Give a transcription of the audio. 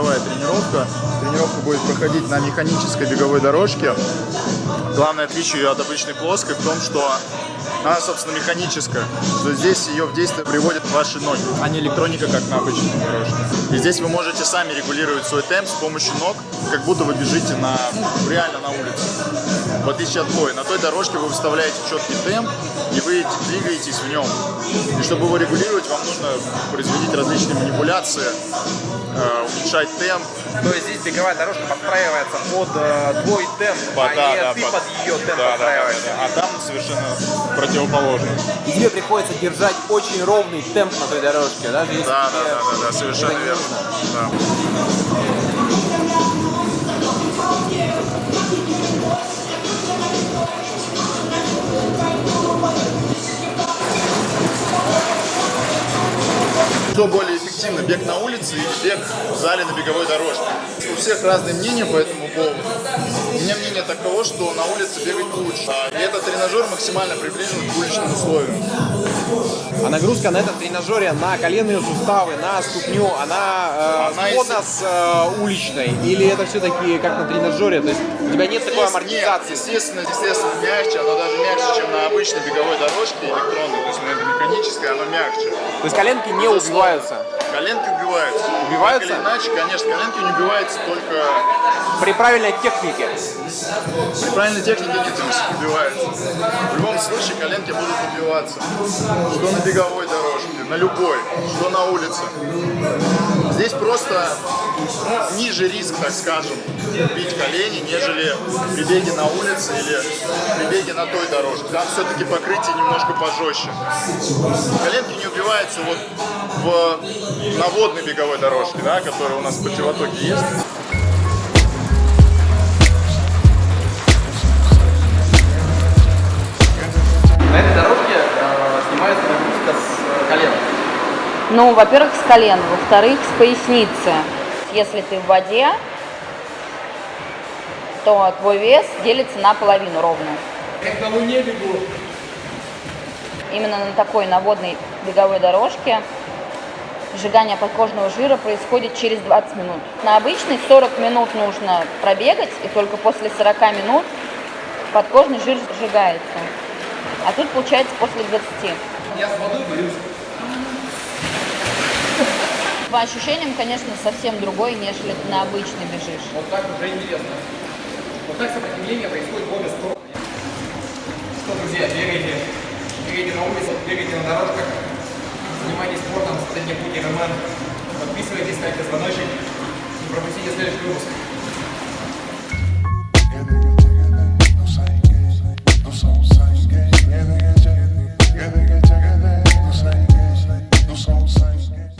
беговая тренировка. Тренировка будет проходить на механической беговой дорожке. Главное отличие ее от обычной плоской в том, что она, собственно, механическая, что здесь ее в действие приводят ваши ноги, а не электроника, как на обычной дорожке. И здесь вы можете сами регулировать свой темп с помощью ног, как будто вы бежите на, ну, реально на улице. В отличие от той. На той дорожке вы выставляете четкий темп, и вы двигаетесь в нем. И чтобы его регулировать, вам нужно производить различные манипуляции, э, уменьшать темп. То есть здесь беговая дорожка подстраивается под э, твой темп, Под- а да, не да, ты под- под ее темп Да, да, да, подстраиваешься. да. А там совершенно противоположно. И тебе приходится держать очень ровный темп на той дорожке, даже если Да, да, да, да, да, совершенно верно. Да. Что более эффективно, бег на улице или бег в зале на беговой дорожке? У всех разные мнения по этому поводу. У меня мнение таково, что на улице бегать лучше. А, И этот тренажер максимально приближен к уличным условиям. А нагрузка на этом тренажере на коленные суставы, на ступню, она, э, Она сходна если- с э, уличной? Или это все-таки как на тренажере? То есть у тебя нет такой амортизации? Нет, естественно, естественно, мягче, оно даже мягче, чем на обычной беговой дорожке электронной, то есть на этой механической оно мягче. То есть коленки не убиваются? Коленки убиваются. Убиваются? Так или иначе, конечно, коленки не убиваются только При правильной технике. при правильной технике не трусик убиваются. В любом случае коленки будут убиваться. Что на беговой дорожке, на любой, что на улице. Здесь просто ну, ниже риск, так скажем, бить колени, нежели при беге на улице или при беге на той дорожке. Там все-таки покрытие немножко пожестче. Коленки не убиваются вот в наводной беговой дорожке, да, которая у нас в противотоке есть. Нагрузка с э, колен. Ну, во-первых, с колен, во-вторых, с поясницы. Если ты в воде, то твой вес делится на половину ровно. Как на луне бегу. Именно на такой наводной беговой дорожке сжигание подкожного жира происходит через 20 минут. На обычной 40 минут нужно пробегать, и только после 40 минут подкожный жир сжигается. А тут получается после 20. Я с водой борюсь. По ощущениям, конечно, совсем другой, нежели ты на обычной бежишь. Вот так уже интересно. Вот так сопротивление происходит в обе стороны. Что, друзья, бегайте, бегайте на улице, бегайте на дорожках, занимайтесь спортом, смотрите путь РМН, подписывайтесь, ставьте звоночек, не пропустите следующий выпуск.